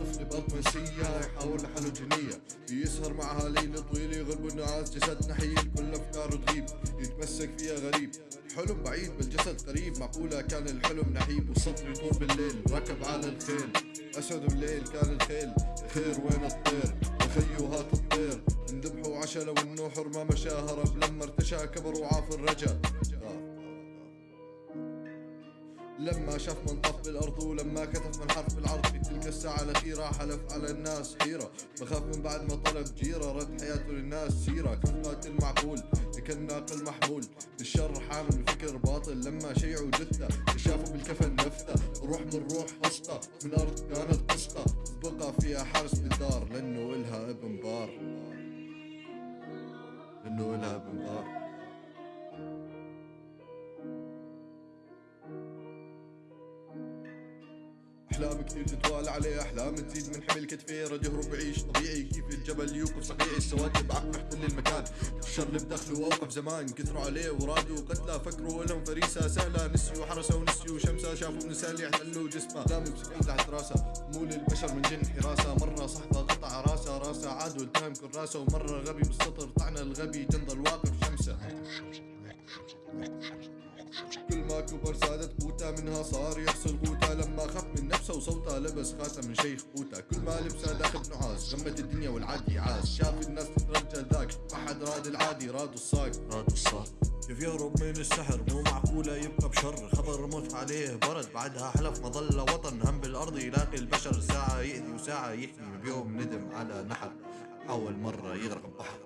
ببط منسية يحاول لحاله جنية يسهر معها ليل طويل يغلب النعاس جسد نحيل كل أفكاره تغيب. يتمسك فيها غريب. حلم بعيد بالجسد قريب. معقولة كان الحلم نحيب والسطر يطول بالليل. ركب على الخيل. أسود الليل كان الخيل. خير وين الطير؟ خيو هات الطير. انذبحوا عشا لو انه ما مشى هرب لما ارتشى كبر وعاف الرجا. لما شاف من طف بالارض ولما كتف من حرف العرض في تلك الساعة الأخيرة حلف على الناس حيرة. بخاف من بعد ما طلب جيرة رد حياته للناس سيرة. كان قاتل معقول كان ناقل محمول. بالشر حامل فكر باطل. لما شيعوا جثة شافوا بالكفن نفتة روح من روح وسطة من أرض كانت قسطة. بقى فيها حارس بالدار. لأنه إلها أبن بار. لأنه إلها أبن بار. أحلام كثير تتوالى عليه أحلام تزيد من حمل كتفي رد يهرب بعيش طبيعي. كيف الجبل يوقف صقيعي السواد بعق محتل المكان. الشر بدخله وأوقف زمان كثروا عليه ورادوا قتلى فكروا لهم فريسة. سهلة نسيوا حرسه ونسيوا شمسة. شافوا نسال يحتلوا جسمه. دامي بسكين تحت راسه. مو للبشر من جن حراسة. مرة صحبة قطع راسه. راسه عاد والتهم كل راسه ومرة غبي بالسطر طعن الغبي جنضل واقف شمسه. كل ما كبر زادت قوته منها صار يحصل قوته. لما لبس خاتم من شيخ قوته. كل ما لبسه داخل نعاس غمت الدنيا والعادي عاس شاف الناس تترجى ذاك ما حد راد العادي راد الصاق راد الصاق كيف يهرب من السحر؟ مو معقولة يبقى بشر. خطر موت عليه برد بعدها حلف مظلة وطن. هم بالأرض يلاقي البشر. ساعة يأذي وساعة يحمي بيوم ندم على نحر. حاول مرة يغرق البحر.